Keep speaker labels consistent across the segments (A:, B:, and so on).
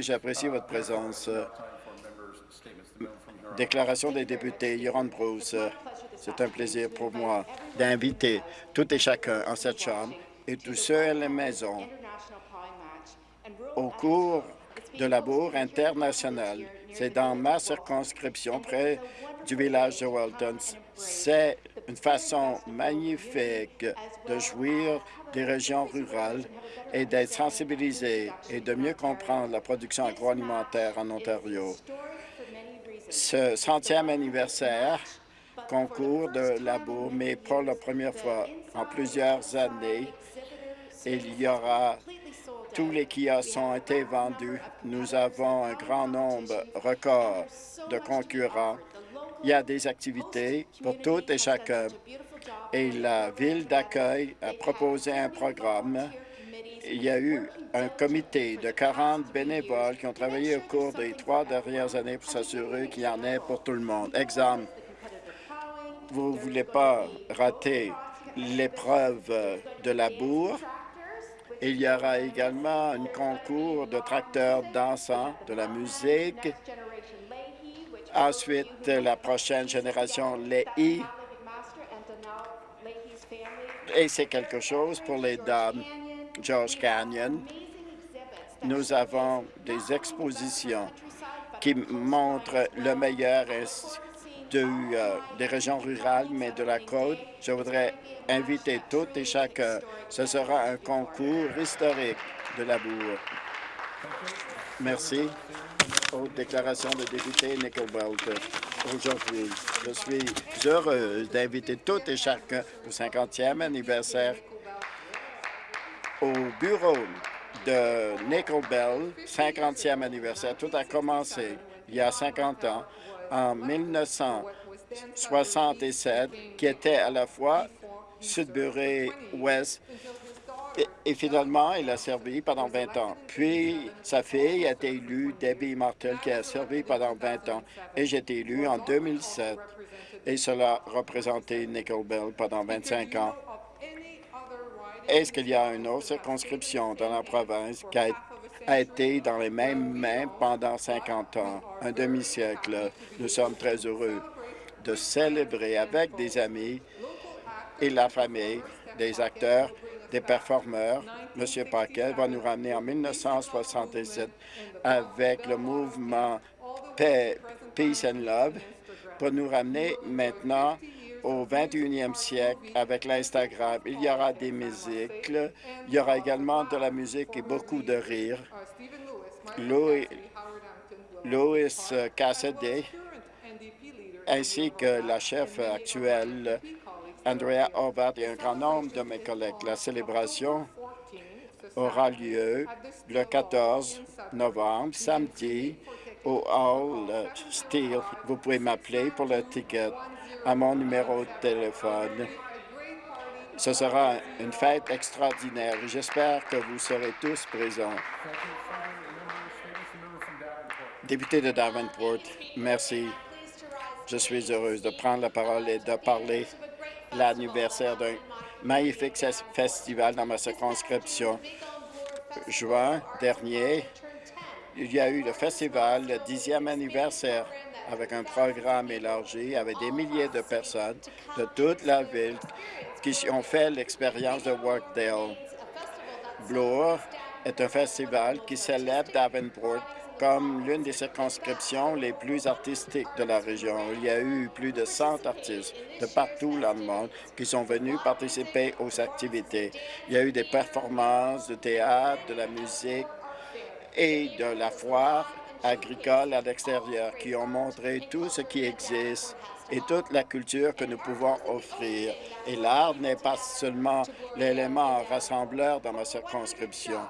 A: J'apprécie votre présence. Déclaration des députés, Yoron Bruce. C'est un plaisir pour moi d'inviter tout et chacun en cette Chambre et tous ceux à la maison au cours de la bourre internationale. C'est dans ma circonscription, près du village de Walton. C'est une façon magnifique de jouir des régions rurales et d'être sensibilisé et de mieux comprendre la production agroalimentaire en Ontario. Ce centième anniversaire concours de la bourre, mais pour la première fois en plusieurs années, il y aura tous les kiosques ont été vendus. Nous avons un grand nombre record de concurrents. Il y a des activités pour tout et chacun. Et la ville d'accueil a proposé un programme. Il y a eu un comité de 40 bénévoles qui ont travaillé au cours des trois dernières années pour s'assurer qu'il y en ait pour tout le monde. Exemple, vous ne voulez pas rater l'épreuve de la bourre, il y aura également un concours de tracteurs dansants, de la musique. Ensuite, la prochaine génération, les I. Et c'est quelque chose pour les dames. George Canyon. Nous avons des expositions qui montrent le meilleur de, euh, des régions rurales, mais de la côte. Je voudrais inviter toutes et chacun. Ce sera un concours historique de la bourre. Merci aux déclarations de député Nickel Aujourd'hui, je suis heureuse d'inviter toutes et chacun au 50e anniversaire au bureau de Nickel Bell, 50e anniversaire. Tout a commencé il y a 50 ans en 1967, qui était à la fois Sudbury-Ouest et, finalement, il a servi pendant 20 ans. Puis, sa fille a été élue, Debbie Martel, qui a servi pendant 20 ans. Et j'ai été élu en 2007. Et cela a représenté Nickel Bell pendant 25 ans. Est-ce qu'il y a une autre circonscription dans la province qui a a été dans les mêmes mains pendant 50 ans, un demi-siècle. Nous sommes très heureux de célébrer avec des amis et la famille, des acteurs, des performeurs. M. Paquet va nous ramener en 1967 avec le mouvement Peace and Love pour nous ramener maintenant au 21e siècle avec l'Instagram. Il y aura des musiques, il y aura également de la musique et beaucoup de rire. Louis, Louis Cassidy ainsi que la chef actuelle, Andrea Hobart et un grand nombre de mes collègues. La célébration aura lieu le 14 novembre, samedi, au Hall Steel. Vous pouvez m'appeler pour le ticket à mon numéro de téléphone. Ce sera une fête extraordinaire. J'espère que vous serez tous présents. Député de Davenport, merci. Je suis heureuse de prendre la parole et de parler l'anniversaire d'un magnifique festival dans ma circonscription. Juin dernier, il y a eu le festival, le dixième anniversaire avec un programme élargi, avec des milliers de personnes de toute la ville qui ont fait l'expérience de Workdale. Bloor est un festival qui célèbre Davenport comme l'une des circonscriptions les plus artistiques de la région. Il y a eu plus de 100 artistes de partout dans le monde qui sont venus participer aux activités. Il y a eu des performances de théâtre, de la musique et de la foire agricoles à l'extérieur qui ont montré tout ce qui existe et toute la culture que nous pouvons offrir. Et l'art n'est pas seulement l'élément rassembleur dans ma circonscription.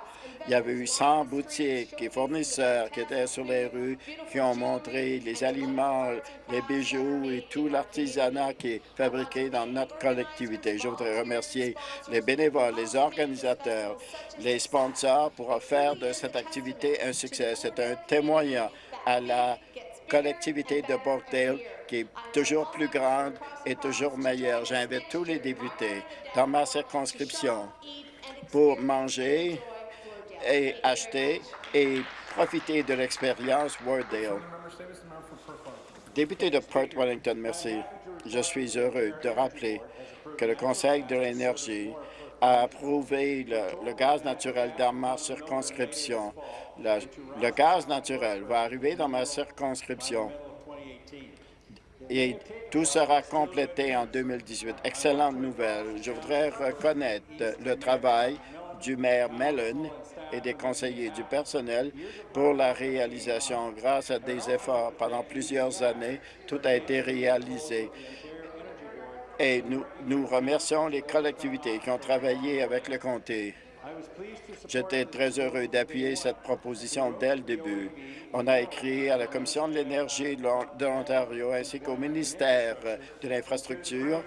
A: Il y avait eu 100 boutiques et fournisseurs qui étaient sur les rues, qui ont montré les aliments, les bijoux et tout l'artisanat qui est fabriqué dans notre collectivité. Je voudrais remercier les bénévoles, les organisateurs, les sponsors pour faire de cette activité un succès. C'est un témoignage à la collectivité de Borkdale qui est toujours plus grande et toujours meilleure. J'invite tous les députés dans ma circonscription pour manger et acheter et profiter de l'expérience Wardale. Député de Perth Wellington, merci. Je suis heureux de rappeler que le Conseil de l'énergie a approuvé le, gaz naturel dans ma circonscription. le gaz naturel va arriver dans ma circonscription et tout sera complété en 2018. Excellente nouvelle. Je voudrais reconnaître le travail du maire Mellon et des conseillers du personnel pour la réalisation. Grâce à des efforts pendant plusieurs années, tout a été réalisé. Et nous, nous remercions les collectivités qui ont travaillé avec le comté. J'étais très heureux d'appuyer cette proposition dès le début. On a écrit à la Commission de l'énergie de l'Ontario ainsi qu'au ministère de l'Infrastructure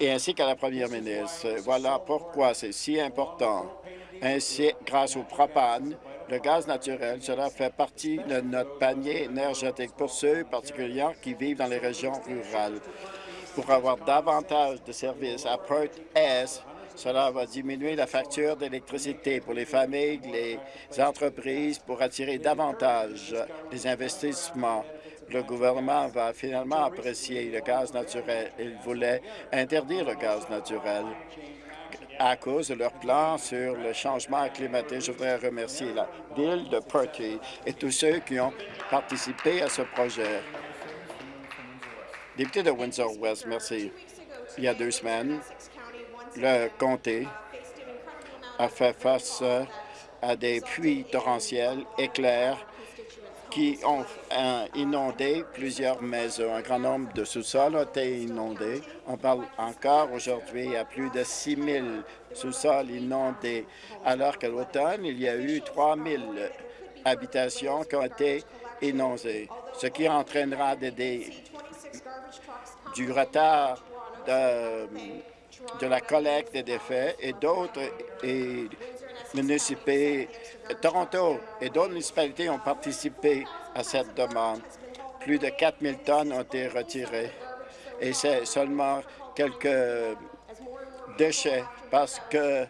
A: et ainsi qu'à la première ministre. Voilà pourquoi c'est si important. Ainsi, grâce au propane, le gaz naturel, cela fait partie de notre panier énergétique pour ceux particulièrement qui vivent dans les régions rurales. Pour avoir davantage de services à Perth-Est, cela va diminuer la facture d'électricité pour les familles, les entreprises, pour attirer davantage les investissements. Le gouvernement va finalement apprécier le gaz naturel. Il voulait interdire le gaz naturel à cause de leur plan sur le changement climatique. Je voudrais remercier la ville de Perth et tous ceux qui ont participé à ce projet. Député de Windsor-West, merci. Il y a deux semaines, le comté a fait face à des pluies torrentielles, éclairs, qui ont euh, inondé plusieurs maisons. Un grand nombre de sous-sols ont été inondés. On parle encore aujourd'hui à plus de 6 000 sous-sols inondés, alors qu'à l'automne, il y a eu 3 000 habitations qui ont été inondées, ce qui entraînera du retard de de la collecte des défais et d'autres municipalités, Toronto et d'autres municipalités ont participé à cette demande. Plus de 4 000 tonnes ont été retirées et c'est seulement quelques déchets parce que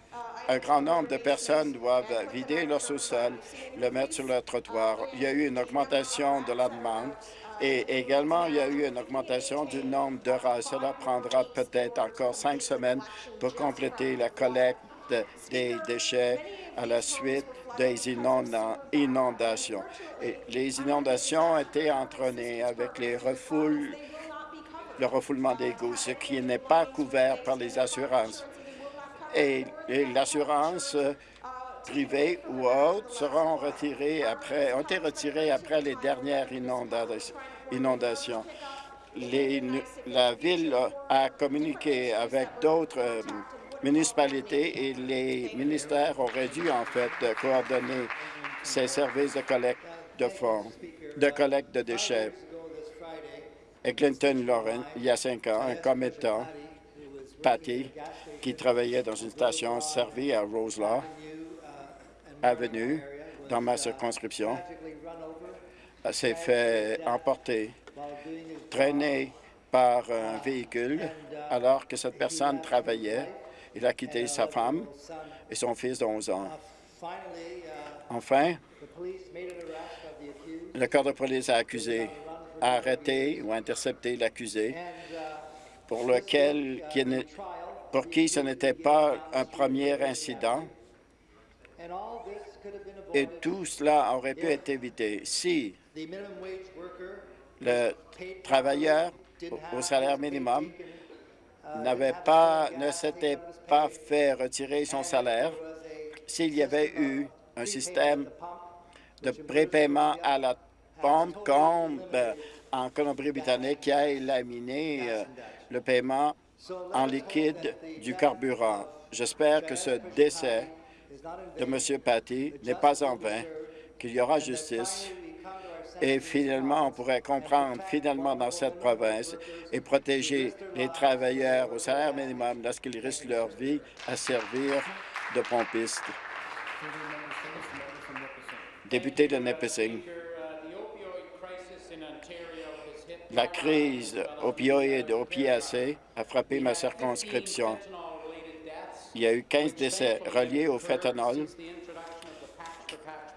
A: un grand nombre de personnes doivent vider leur sous-sol, le mettre sur le trottoir. Il y a eu une augmentation de la demande et également, il y a eu une augmentation du nombre de. Cela prendra peut-être encore cinq semaines pour compléter la collecte des déchets à la suite des inondations. Les inondations ont été entraînées avec le refoulement d'égouts, ce qui n'est pas couvert par les assurances. Et, l'assurance privée ou autres seront retirées après, ont été retirées après les dernières inondations inondations. la Ville a communiqué avec d'autres euh, municipalités et les ministères auraient dû, en fait, coordonner ces services de collecte de fonds, de collecte de déchets. Et Clinton Lauren, il y a cinq ans, un commettant, Patty, qui travaillait dans une station servie à Roselaw Avenue, dans ma circonscription, s'est fait emporter, traîné par un véhicule alors que cette personne travaillait. Il a quitté sa femme et son fils de 11 ans. Enfin, le corps de police a accusé, a arrêté ou intercepté l'accusé pour lequel, pour qui ce n'était pas un premier incident et tout cela aurait pu être évité si le travailleur au salaire minimum n'avait pas, ne s'était pas fait retirer son salaire, s'il y avait eu un système de prépaiement à la pompe comme euh, en Colombie-Britannique qui a éliminé euh, le paiement en liquide du carburant. J'espère que ce décès de M. Patty n'est pas en vain, qu'il y aura justice et finalement, on pourrait comprendre finalement dans cette province et protéger les travailleurs au salaire minimum lorsqu'ils risquent leur vie à servir de pompistes. Député de Nipissing, la crise opioïde PAC a frappé ma circonscription. Il y a eu 15 décès reliés au fentanyl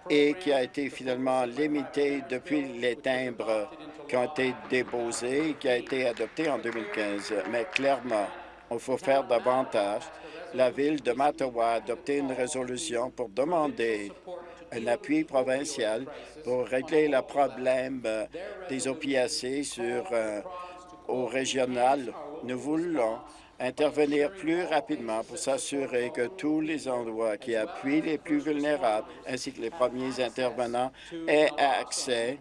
A: et qui a été finalement limité depuis les timbres qui ont été déposés et qui a été adopté en 2015. Mais clairement, il faut faire davantage. La Ville de Mattawa a adopté une résolution pour demander un appui provincial pour régler le problème des opiacés sur, euh, au régional. Nous voulons intervenir plus rapidement pour s'assurer que tous les endroits qui appuient les plus vulnérables ainsi que les premiers intervenants aient accès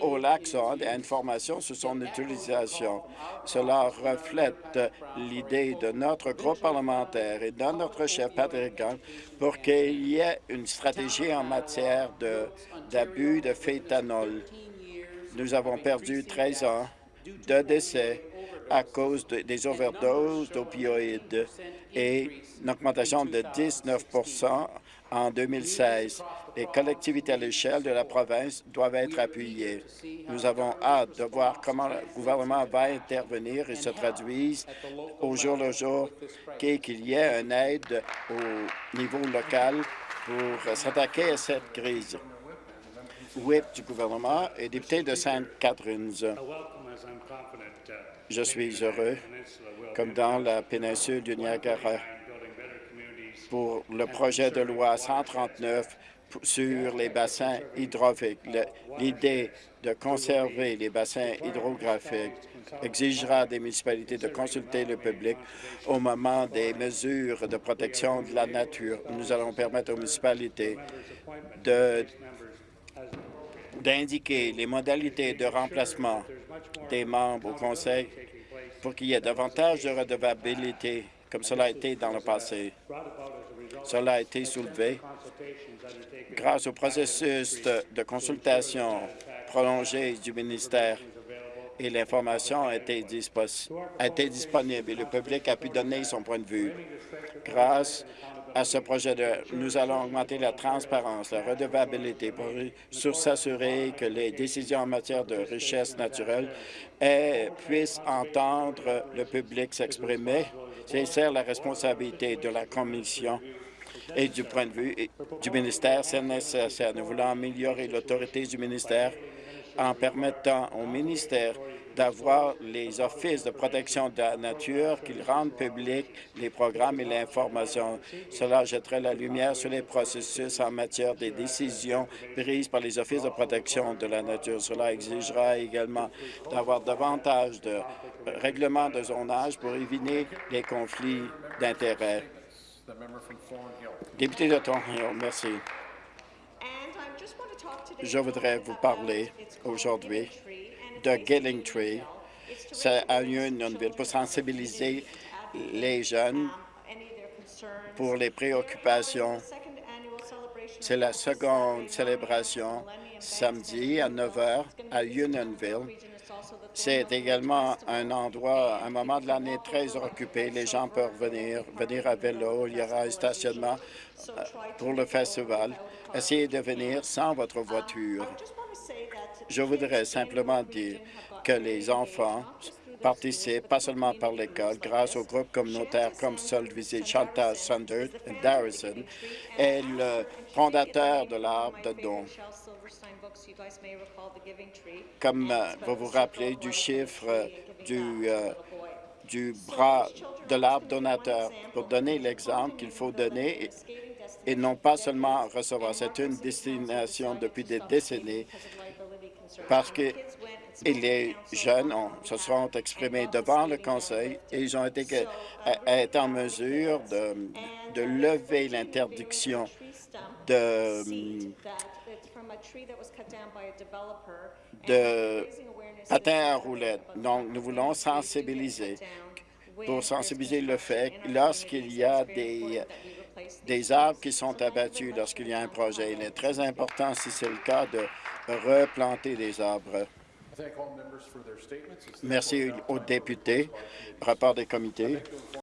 A: au l'accent et à information sur son utilisation. Cela reflète l'idée de notre groupe parlementaire et de notre chef Patrick Gant pour qu'il y ait une stratégie en matière d'abus de, de. Nous avons perdu 13 ans de décès à cause de, des overdoses d'opioïdes et une augmentation de 19% en 2016. Les collectivités à l'échelle de la province doivent être appuyées. Nous avons hâte de voir comment le gouvernement va intervenir et se traduise au jour le jour qu'il y ait une aide au niveau local pour s'attaquer à cette crise. Whip du gouvernement et député de Sainte-Catherine. Je suis heureux, comme dans la péninsule du Niagara, pour le projet de loi 139 sur les bassins hydrographiques. L'idée de conserver les bassins hydrographiques exigera des municipalités de consulter le public au moment des mesures de protection de la nature. Nous allons permettre aux municipalités d'indiquer les modalités de remplacement des membres au Conseil pour qu'il y ait davantage de redevabilité, comme cela a été dans le passé. Cela a été soulevé grâce au processus de, consultation prolongé du ministère et l'information a, été a été disponible et le public a pu donner son point de vue. Grâce à ce projet de nous allons augmenter la transparence, la redevabilité pour s'assurer que les décisions en matière de richesse naturelle puissent entendre le public s'exprimer. C'est la responsabilité de la Commission et du point de vue du ministère, c'est nécessaire. Nous voulons améliorer l'autorité du ministère en permettant au ministère d'avoir les offices de protection de la nature qu'ils rendent publics les programmes et l'information. Cela jetterait la lumière sur les processus en matière des décisions prises par les offices de protection de la nature. Cela exigera également d'avoir davantage de règlements de zonage pour éviter les conflits d'intérêts. Député de Thornhill, merci. Je voudrais vous parler aujourd'hui de Gilling Tree. C'est à Unionville pour sensibiliser les jeunes pour les préoccupations. C'est la seconde célébration samedi à 9 h à Unionville. C'est également un endroit, un moment de l'année très occupé. Les gens peuvent venir, venir à vélo. Il y aura un stationnement euh, pour le festival. Essayez de venir sans votre voiture. Je voudrais simplement dire que les enfants participent pas seulement par l'école, grâce aux groupes communautaires comme Sol Visite, Chantal Sander, Darrison, et le fondateur de l'arbre de don. Comme euh, vous vous rappelez du chiffre du, euh, du bras de l'arbre donateur, pour donner l'exemple qu'il faut donner et non pas seulement recevoir. C'est une destination depuis des décennies parce que les jeunes se sont exprimés devant le Conseil et ils ont été, en mesure de, lever l'interdiction de, de patins à roulettes. Donc, nous voulons sensibiliser pour sensibiliser le fait lorsqu'il y a des des arbres qui sont abattus lorsqu'il y a un projet. Il est très important, si c'est le cas, de replanter des arbres. Merci aux députés. Rapport des comités.